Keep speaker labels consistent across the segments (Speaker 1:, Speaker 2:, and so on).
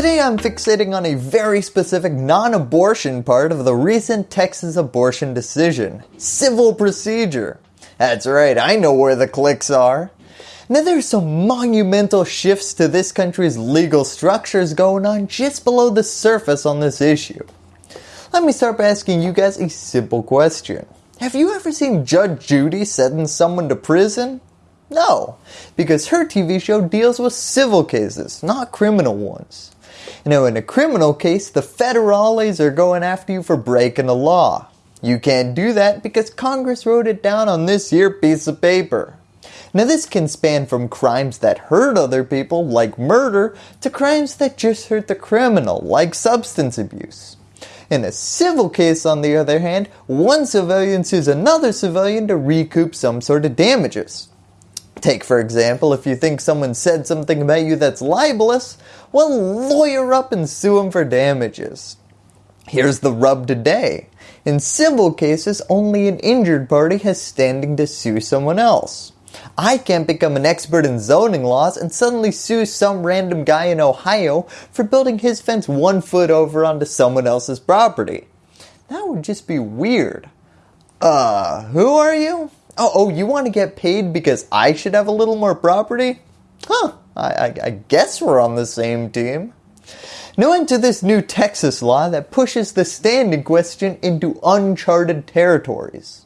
Speaker 1: Today I'm fixating on a very specific non-abortion part of the recent Texas abortion decision, civil procedure. That's right, I know where the clicks are. Now there's some monumental shifts to this country's legal structures going on just below the surface on this issue. Let me start by asking you guys a simple question. Have you ever seen Judge Judy sentence someone to prison? No, because her TV show deals with civil cases, not criminal ones. Now in a criminal case, the federales are going after you for breaking the law. You can't do that because Congress wrote it down on this here piece of paper. Now this can span from crimes that hurt other people like murder to crimes that just hurt the criminal like substance abuse. In a civil case on the other hand, one civilian sues another civilian to recoup some sort of damages. Take for example, if you think someone said something about you that's libelous, well lawyer up and sue them for damages. Here's the rub today. In civil cases, only an injured party has standing to sue someone else. I can't become an expert in zoning laws and suddenly sue some random guy in Ohio for building his fence one foot over onto someone else's property. That would just be weird. Uh, who are you? Oh, oh, you want to get paid because I should have a little more property? Huh, I, I, I guess we're on the same team. Now into this new Texas law that pushes the standing question into uncharted territories.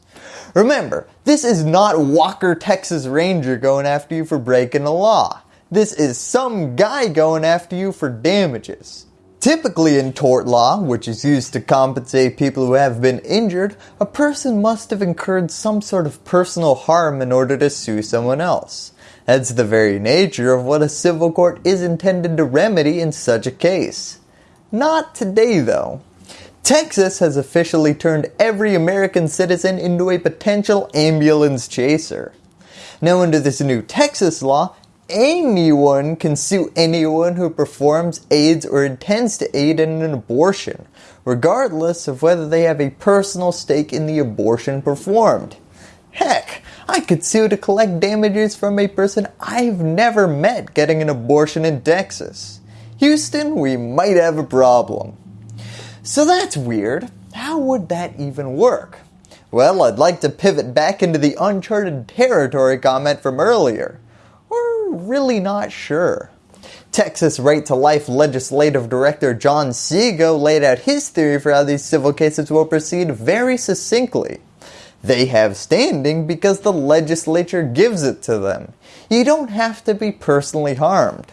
Speaker 1: Remember, this is not Walker Texas Ranger going after you for breaking the law. This is some guy going after you for damages. Typically in tort law, which is used to compensate people who have been injured, a person must have incurred some sort of personal harm in order to sue someone else. That's the very nature of what a civil court is intended to remedy in such a case. Not today though. Texas has officially turned every American citizen into a potential ambulance chaser. Now under this new Texas law, anyone can sue anyone who performs, aids, or intends to aid in an abortion, regardless of whether they have a personal stake in the abortion performed. Heck, I could sue to collect damages from a person I've never met getting an abortion in Texas. Houston, we might have a problem. So that's weird. How would that even work? Well, I'd like to pivot back into the uncharted territory comment from earlier. Really not sure. Texas Right to Life Legislative Director John Seago laid out his theory for how these civil cases will proceed very succinctly. They have standing because the legislature gives it to them. You don't have to be personally harmed.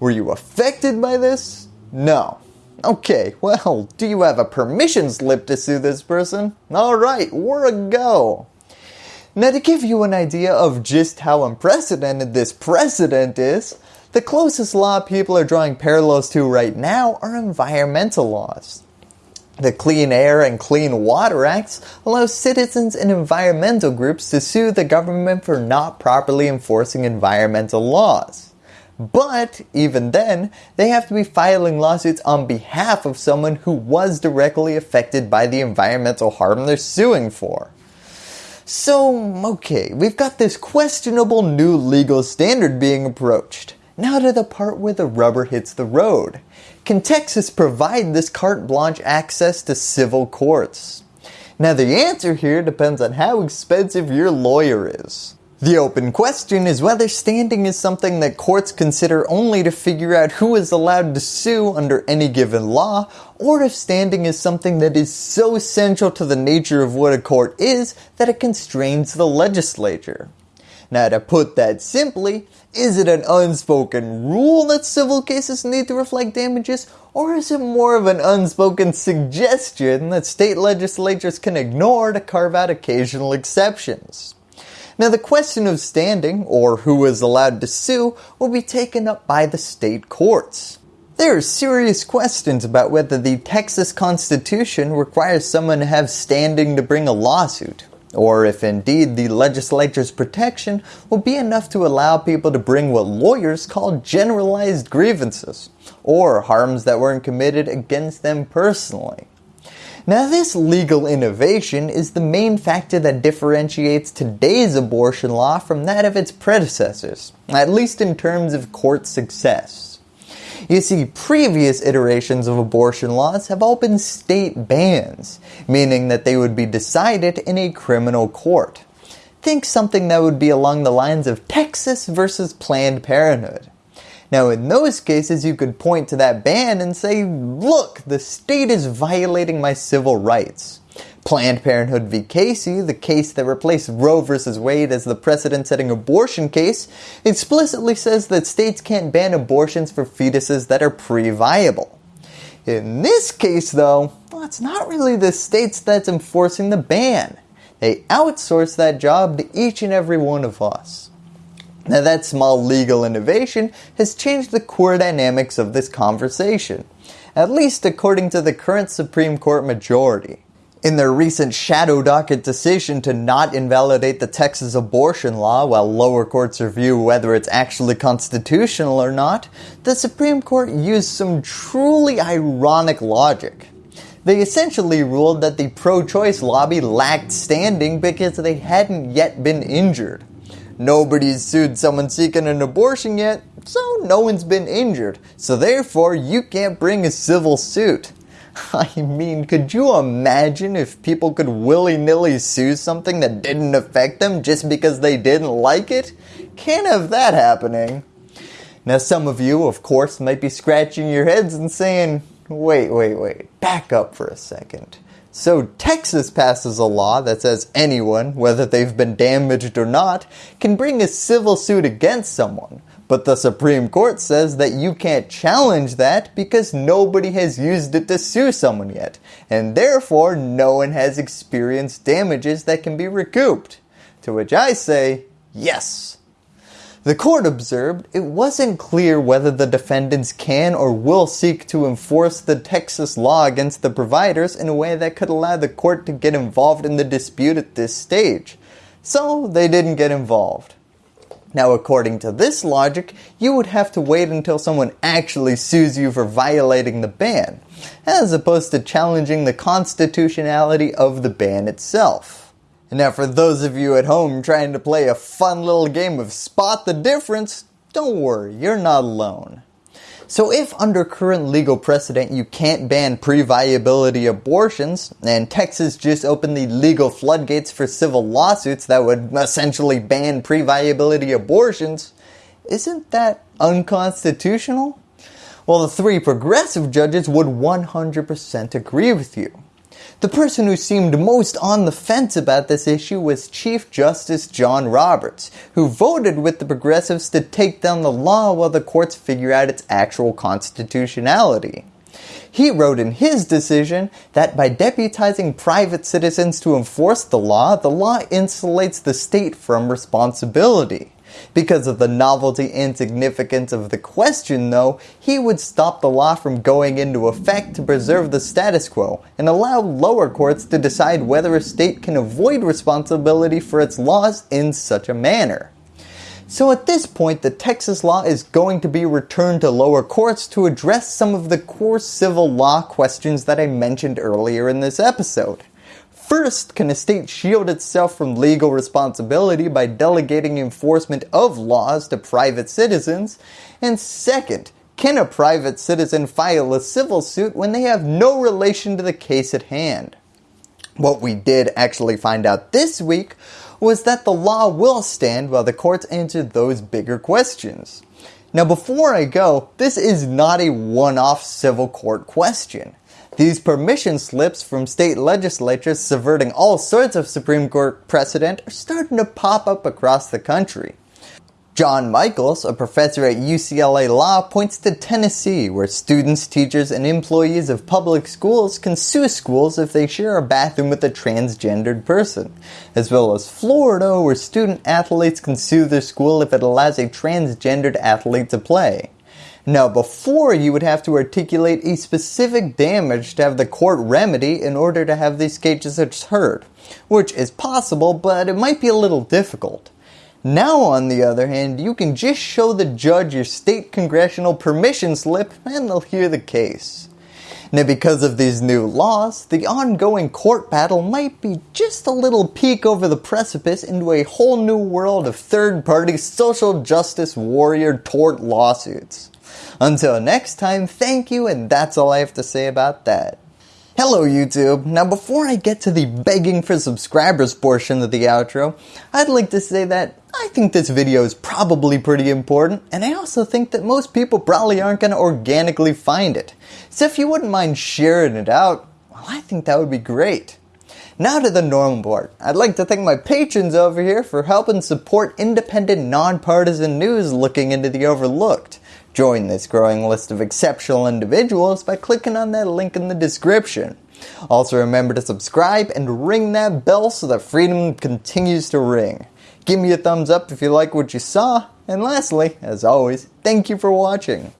Speaker 1: Were you affected by this? No. Okay, well, do you have a permission slip to sue this person? Alright, we're a go. Now to give you an idea of just how unprecedented this precedent is, the closest law people are drawing parallels to right now are environmental laws. The Clean Air and Clean Water Acts allow citizens and environmental groups to sue the government for not properly enforcing environmental laws. But even then, they have to be filing lawsuits on behalf of someone who was directly affected by the environmental harm they're suing for. So, okay, we've got this questionable new legal standard being approached. Now to the part where the rubber hits the road. Can Texas provide this carte blanche access to civil courts? Now the answer here depends on how expensive your lawyer is. The open question is whether standing is something that courts consider only to figure out who is allowed to sue under any given law, or if standing is something that is so central to the nature of what a court is that it constrains the legislature. Now to put that simply, is it an unspoken rule that civil cases need to reflect damages, or is it more of an unspoken suggestion that state legislatures can ignore to carve out occasional exceptions? Now the question of standing, or who is allowed to sue, will be taken up by the state courts. There are serious questions about whether the Texas Constitution requires someone to have standing to bring a lawsuit, or if indeed the legislature's protection will be enough to allow people to bring what lawyers call generalized grievances, or harms that weren't committed against them personally. Now this legal innovation is the main factor that differentiates today's abortion law from that of its predecessors, at least in terms of court success. You see, previous iterations of abortion laws have all been state bans, meaning that they would be decided in a criminal court. Think something that would be along the lines of Texas versus Planned Parenthood. Now in those cases you could point to that ban and say, look, the state is violating my civil rights. Planned Parenthood v. Casey, the case that replaced Roe v. Wade as the precedent-setting abortion case, explicitly says that states can't ban abortions for fetuses that are pre-viable. In this case though, well, it's not really the states that's enforcing the ban. They outsource that job to each and every one of us. Now that small legal innovation has changed the core dynamics of this conversation, at least according to the current Supreme Court majority. In their recent shadow docket decision to not invalidate the Texas abortion law while lower courts review whether it's actually constitutional or not, the Supreme Court used some truly ironic logic. They essentially ruled that the pro-choice lobby lacked standing because they hadn't yet been injured. Nobody's sued someone seeking an abortion yet, so no one's been injured, so therefore you can't bring a civil suit. I mean, could you imagine if people could willy-nilly sue something that didn't affect them just because they didn't like it? Can't have that happening. Now some of you, of course, might be scratching your heads and saying, wait, wait, wait, back up for a second. So Texas passes a law that says anyone, whether they've been damaged or not, can bring a civil suit against someone. But the Supreme Court says that you can't challenge that because nobody has used it to sue someone yet, and therefore no one has experienced damages that can be recouped. To which I say, yes. The court observed it wasn't clear whether the defendants can or will seek to enforce the Texas law against the providers in a way that could allow the court to get involved in the dispute at this stage. So they didn't get involved. Now according to this logic, you would have to wait until someone actually sues you for violating the ban, as opposed to challenging the constitutionality of the ban itself. Now for those of you at home trying to play a fun little game of spot the difference, don't worry, you're not alone. So if under current legal precedent you can't ban pre-viability abortions, and Texas just opened the legal floodgates for civil lawsuits that would essentially ban pre-viability abortions, isn't that unconstitutional? Well the three progressive judges would 100% agree with you. The person who seemed most on the fence about this issue was Chief Justice John Roberts, who voted with the progressives to take down the law while the courts figure out its actual constitutionality. He wrote in his decision that by deputizing private citizens to enforce the law, the law insulates the state from responsibility. Because of the novelty and significance of the question though, he would stop the law from going into effect to preserve the status quo and allow lower courts to decide whether a state can avoid responsibility for its laws in such a manner. So at this point the Texas law is going to be returned to lower courts to address some of the core civil law questions that I mentioned earlier in this episode. First, can a state shield itself from legal responsibility by delegating enforcement of laws to private citizens? And second, can a private citizen file a civil suit when they have no relation to the case at hand? What we did actually find out this week was that the law will stand while the courts answer those bigger questions. Now before I go, this is not a one-off civil court question. These permission slips from state legislatures subverting all sorts of Supreme Court precedent are starting to pop up across the country. Jon Michaels, a professor at UCLA Law, points to Tennessee where students, teachers, and employees of public schools can sue schools if they share a bathroom with a transgendered person, as well as Florida where student athletes can sue their school if it allows a transgendered athlete to play. Now before you would have to articulate a specific damage to have the court remedy in order to have these cases heard, which is possible but it might be a little difficult. Now on the other hand, you can just show the judge your state congressional permission slip and they'll hear the case. Now because of these new laws, the ongoing court battle might be just a little peek over the precipice into a whole new world of third party social justice warrior tort lawsuits. Until next time, thank you and that's all I have to say about that. Hello YouTube. Now before I get to the begging for subscribers portion of the outro, I'd like to say that I think this video is probably pretty important and I also think that most people probably aren't going to organically find it. So if you wouldn't mind sharing it out, well I think that would be great. Now to the normal part. I'd like to thank my patrons over here for helping support independent nonpartisan news looking into the overlooked. Join this growing list of exceptional individuals by clicking on that link in the description. Also remember to subscribe and ring that bell so that freedom continues to ring. Give me a thumbs up if you like what you saw. And lastly, as always, thank you for watching.